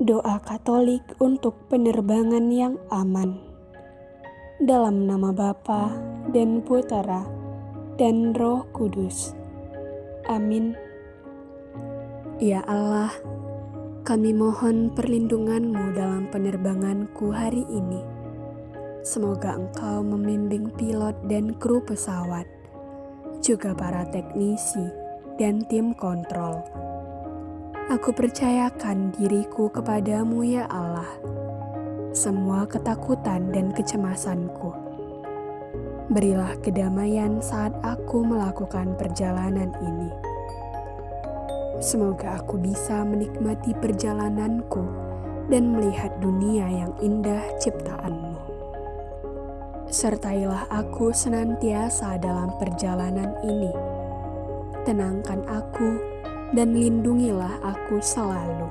Doa Katolik untuk penerbangan yang aman. Dalam nama Bapa dan Putera dan Roh Kudus. Amin. Ya Allah, kami mohon perlindungan-Mu dalam penerbanganku hari ini. Semoga Engkau membimbing pilot dan kru pesawat, juga para teknisi dan tim kontrol Aku percayakan diriku kepadamu ya Allah. Semua ketakutan dan kecemasanku. Berilah kedamaian saat aku melakukan perjalanan ini. Semoga aku bisa menikmati perjalananku dan melihat dunia yang indah ciptaanmu. Sertailah aku senantiasa dalam perjalanan ini. Tenangkan aku dan lindungilah aku selalu.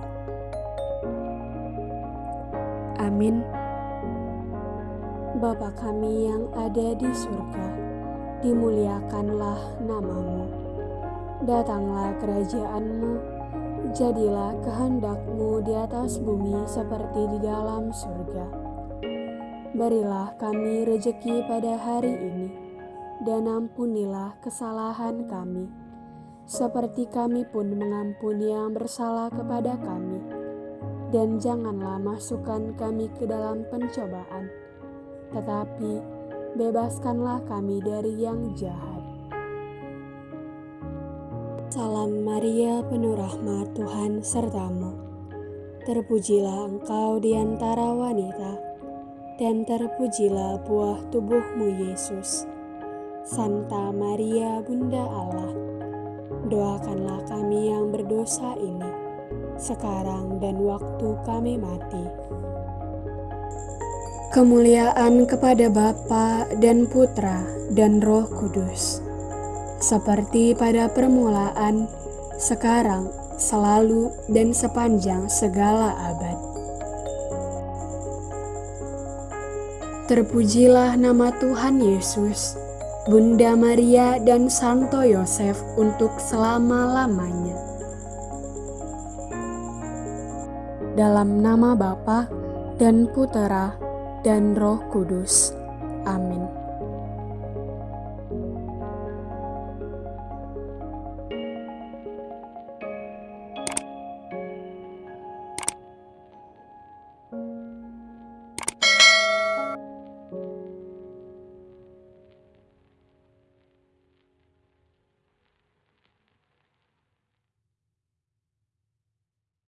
Amin. Bapa kami yang ada di surga, dimuliakanlah namamu. Datanglah kerajaanmu, jadilah kehendakmu di atas bumi seperti di dalam surga. Berilah kami rejeki pada hari ini, dan ampunilah kesalahan kami seperti kami pun mengampuni yang bersalah kepada kami. Dan janganlah masukkan kami ke dalam pencobaan, tetapi bebaskanlah kami dari yang jahat. Salam Maria, penuh rahmat Tuhan sertamu. Terpujilah engkau di antara wanita, dan terpujilah buah tubuhmu Yesus. Santa Maria, Bunda Allah doakanlah kami yang berdosa ini, sekarang dan waktu kami mati. Kemuliaan kepada Bapa dan Putra dan Roh Kudus, seperti pada permulaan, sekarang, selalu, dan sepanjang segala abad. Terpujilah nama Tuhan Yesus Bunda Maria dan Santo Yosef untuk selama-lamanya. Dalam nama Bapa dan Putera dan Roh Kudus. Amin.